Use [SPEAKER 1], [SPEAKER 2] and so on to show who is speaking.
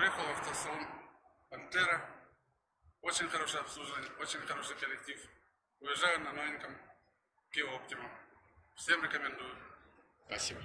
[SPEAKER 1] Приехал в автосалон Пантера. Очень хорошее обслуживание, очень хороший коллектив. Уезжаю на новеньком Kia Optima. Всем рекомендую.
[SPEAKER 2] Спасибо.